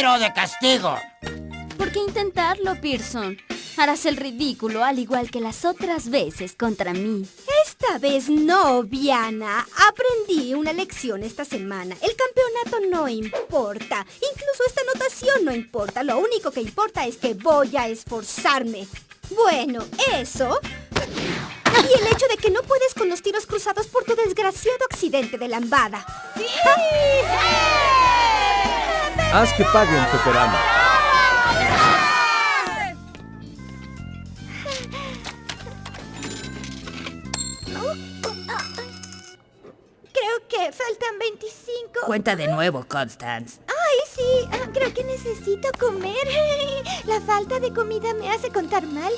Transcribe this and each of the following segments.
tiro de castigo. ¿Por qué intentarlo, Pearson? Harás el ridículo al igual que las otras veces contra mí. Esta vez no, Viana. Aprendí una lección esta semana. El campeonato no importa. Incluso esta anotación no importa. Lo único que importa es que voy a esforzarme. Bueno, eso... Y el hecho de que no puedes con los tiros cruzados por tu desgraciado accidente de lambada. ¡Sí! Haz que paguen, Peperana. faltan 25. Cuenta de nuevo, Constance. Ay, sí, ah, creo que necesito comer. La falta de comida me hace contar mal.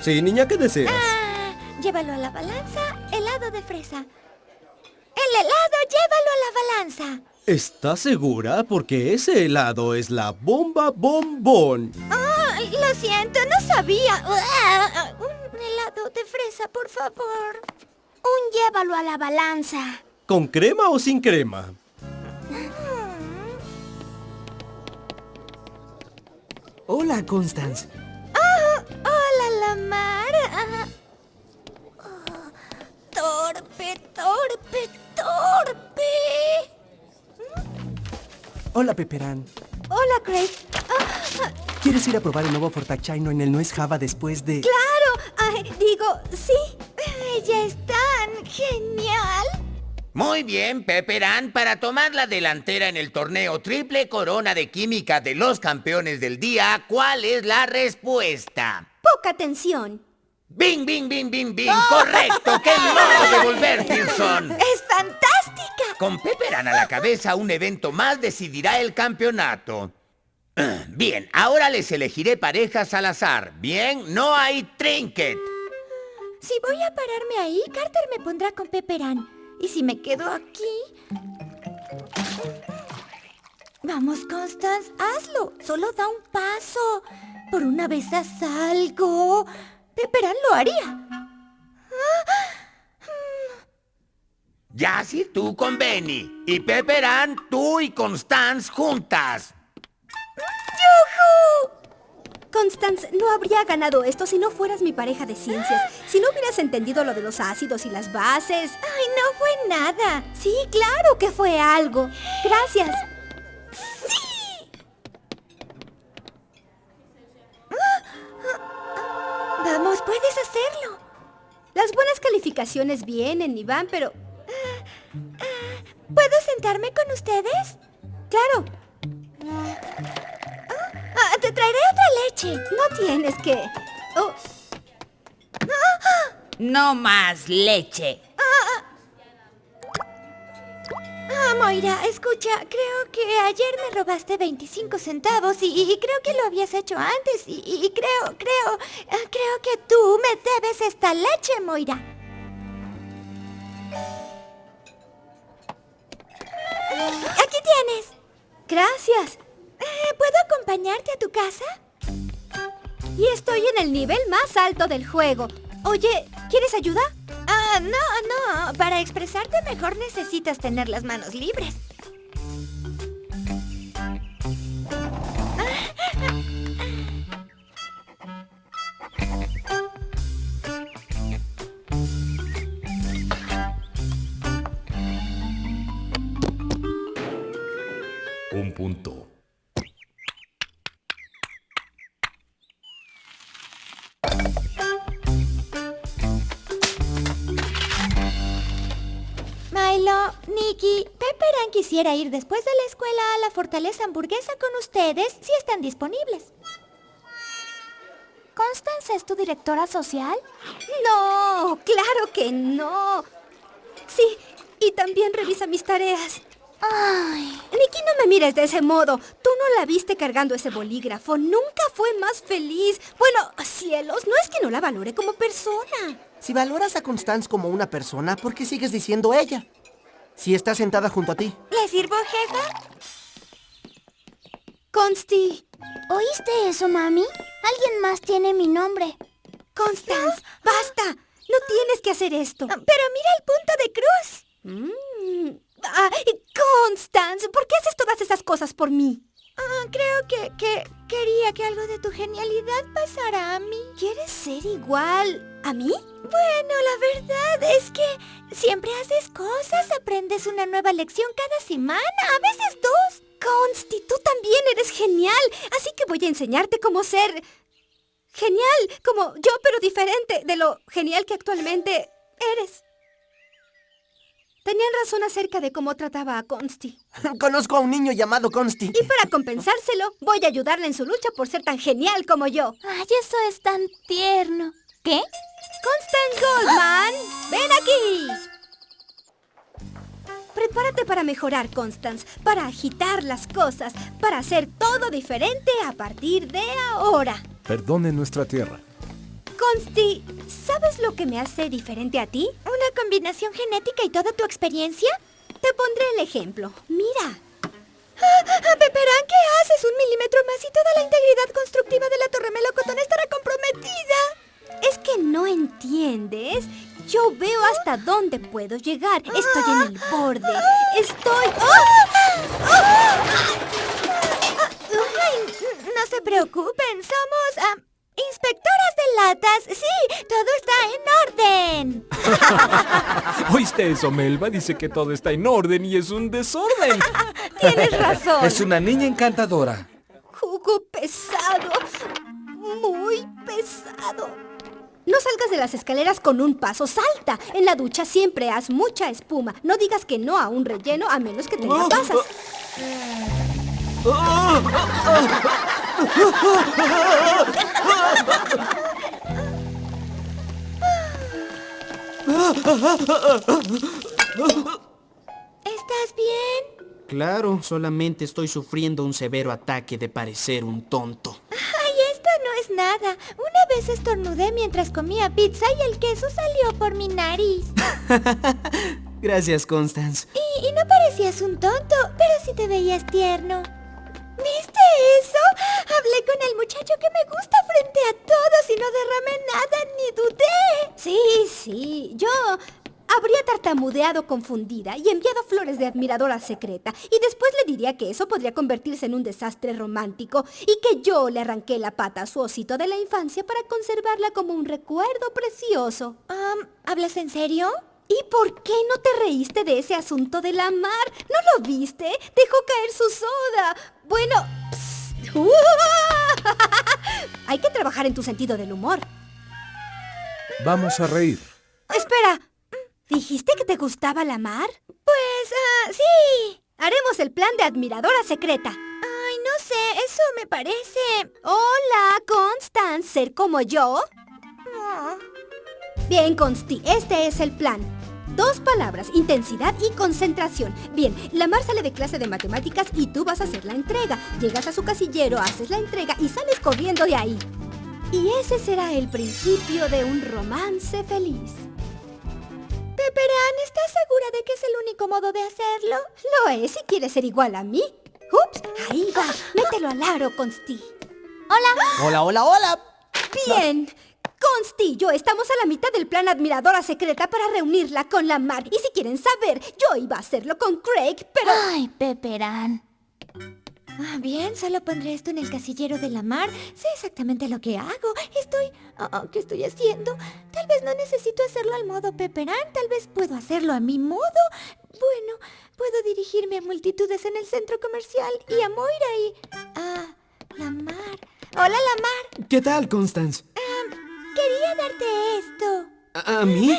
Sí, niña, ¿qué deseas? Ah, llévalo a la balanza, helado de fresa. El helado, llévalo a la balanza. ¿Estás segura? Porque ese helado es la bomba bombón. Oh, lo siento, no sabía helado de fresa, por favor. Un llévalo a la balanza. ¿Con crema o sin crema? Hola, Constance. Oh, hola, Lamar. Oh, torpe, torpe, torpe. Hola, Peperán. Hola, Craig. ¿Quieres ir a probar el nuevo Fortachino en el Nuez Java después de...? ¡Claro! Ay, digo, sí. ya es tan genial. Muy bien, Pepperan, para tomar la delantera en el torneo Triple Corona de Química de los Campeones del Día, ¿cuál es la respuesta? Poca atención. ¡Bing, bing, bing, bing, bing! ¡Correcto! ¡Qué modo de volver, Pearson! ¡Es fantástica! Con Pepperan a la cabeza, un evento más decidirá el campeonato. Bien, ahora les elegiré parejas al azar. Bien, no hay trinket. Si voy a pararme ahí, Carter me pondrá con Pepperan. Y si me quedo aquí... Vamos, Constance, hazlo. Solo da un paso. Por una vez haz algo. Pepperan lo haría. Ya si tú con Benny. Y Pepperan, tú y Constance juntas. Constance, no habría ganado esto si no fueras mi pareja de ciencias. Si no hubieras entendido lo de los ácidos y las bases. Ay, no fue nada. Sí, claro que fue algo. Gracias. ¡Sí! Vamos, puedes hacerlo. Las buenas calificaciones vienen y van, pero... ¿Puedo sentarme con ustedes? Claro. Ah, te traeré otra leche. No tienes que... Oh. No más leche. Ah, Moira, escucha, creo que ayer me robaste 25 centavos y, creo que lo habías hecho antes y, creo, creo, ah, creo que tú me debes esta leche, Moira. Gracias. Eh, ¿Puedo acompañarte a tu casa? Y estoy en el nivel más alto del juego. Oye, ¿quieres ayuda? Ah, no, no. Para expresarte mejor necesitas tener las manos libres. Milo, Nikki, Pepperan quisiera ir después de la escuela a la fortaleza hamburguesa con ustedes si están disponibles. ¿Constance es tu directora social? No, claro que no. Sí, y también revisa mis tareas. Ay. Nikki, no me mires de ese modo. Tú no la viste cargando ese bolígrafo. Nunca fue más feliz. Bueno, cielos, no es que no la valore como persona. Si valoras a Constance como una persona, ¿por qué sigues diciendo ella? Si está sentada junto a ti. ¿Le sirvo, jefa? Consti. ¿Oíste eso, mami? Alguien más tiene mi nombre. Constance, basta. No tienes que hacer esto. Pero mira el punto de cruz. Mm. Ah, Constance, ¿por qué haces todas esas cosas por mí? Ah, creo que, que quería que algo de tu genialidad pasara a mí. ¿Quieres ser igual a mí? Bueno, la verdad es que siempre haces cosas, aprendes una nueva lección cada semana, a veces dos. Consti, tú también eres genial, así que voy a enseñarte cómo ser genial, como yo, pero diferente de lo genial que actualmente eres. Tenían razón acerca de cómo trataba a Consti. Conozco a un niño llamado Consti. Y para compensárselo, voy a ayudarle en su lucha por ser tan genial como yo. Ay, eso es tan tierno. ¿Qué? Constance Goldman, ven aquí. Prepárate para mejorar, Constance, para agitar las cosas, para hacer todo diferente a partir de ahora. Perdone nuestra tierra. Consti, ¿sabes lo que me hace diferente a ti? ¿Una combinación genética y toda tu experiencia? Te pondré el ejemplo. Mira. Ah, Peperán, ¿qué haces? Un milímetro más y toda la integridad constructiva de la Torre Melocotón estará comprometida. Es que no entiendes. Yo veo hasta dónde puedo llegar. Estoy en el borde. Estoy... ¡Ah! Ay, no se preocupen, somos latas. Sí, todo está en orden. ¿Oíste eso, Melba? Dice que todo está en orden y es un desorden. Tienes razón. Es una niña encantadora. Jugo pesado. Muy pesado. No salgas de las escaleras con un paso, salta. En la ducha siempre haz mucha espuma. No digas que no a un relleno a menos que tenga pasas. ¿Estás bien? Claro, solamente estoy sufriendo un severo ataque de parecer un tonto. Ay, esto no es nada. Una vez estornudé mientras comía pizza y el queso salió por mi nariz. Gracias, Constance. Y, y no parecías un tonto, pero sí te veías tierno. ¿Viste eso? Hablé con el muchacho que me gusta frente a todos y no derramé nada ni dudé. Sí, sí, yo habría tartamudeado confundida y enviado flores de admiradora secreta y después le diría que eso podría convertirse en un desastre romántico y que yo le arranqué la pata a su osito de la infancia para conservarla como un recuerdo precioso. Um, ¿Hablas en serio? ¿Y por qué no te reíste de ese asunto de la mar? ¿No lo viste? Dejó caer su soda. Bueno... Hay que trabajar en tu sentido del humor. Vamos a reír. Espera. ¿Dijiste que te gustaba la mar? Pues, ah, sí. Haremos el plan de admiradora secreta. Ay, no sé, eso me parece... Hola, Constance. ¿Ser como yo? Oh. Bien, Consti, este es el plan. Dos palabras, intensidad y concentración. Bien, la Mar sale de clase de matemáticas y tú vas a hacer la entrega. Llegas a su casillero, haces la entrega y sales corriendo de ahí. Y ese será el principio de un romance feliz. Peperán, ¿estás segura de que es el único modo de hacerlo? Lo es si quieres ser igual a mí. Ups, ahí va. Mételo al aro, Consti. Hola. Hola, hola, hola. Bien. Consti y yo estamos a la mitad del plan Admiradora Secreta para reunirla con la Mar. Y si quieren saber, yo iba a hacerlo con Craig, pero... Ay, Peperán. Ah, bien, solo pondré esto en el casillero de la mar. Sé exactamente lo que hago. Estoy... ah, ¿Qué estoy haciendo? Tal vez no necesito hacerlo al modo Peperán. Tal vez puedo hacerlo a mi modo. Bueno, puedo dirigirme a multitudes en el centro comercial y a Moira y... a la mar. Hola, la mar. ¿Qué tal, Constance? Quería darte esto. ¿A, a mí?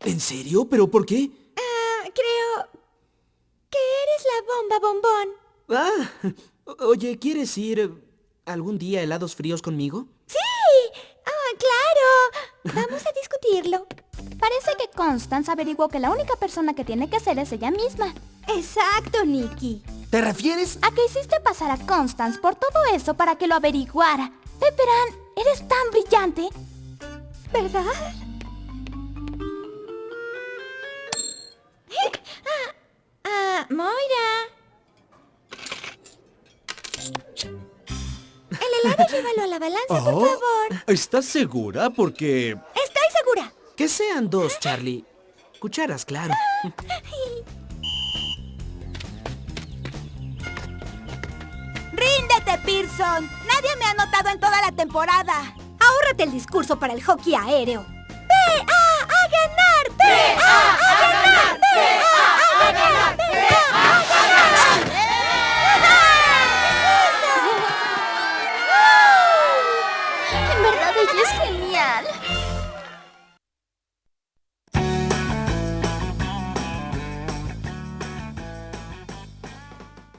¿En serio? ¿Pero por qué? Ah, creo que eres la bomba bombón. Ah, oye, ¿quieres ir algún día a helados fríos conmigo? ¡Sí! ¡Ah, claro! Vamos a discutirlo. Parece que Constance averiguó que la única persona que tiene que ser es ella misma. Exacto, Nikki. ¿Te refieres? ¿A qué hiciste pasar a Constance por todo eso para que lo averiguara? Peperán, eres tan brillante. ¿Verdad? ¡Eh! ¡Ah! ah Moira! El helado llévalo a la balanza, por oh, favor. ¿Estás segura? Porque... ¡Estoy segura! Que sean dos, Charlie. Cucharas, claro. ¡Ríndete, Pearson! ¡Nadie me ha notado en toda la temporada! Ahórrate el discurso para el hockey aéreo. ¡PA a ganar! ¡PA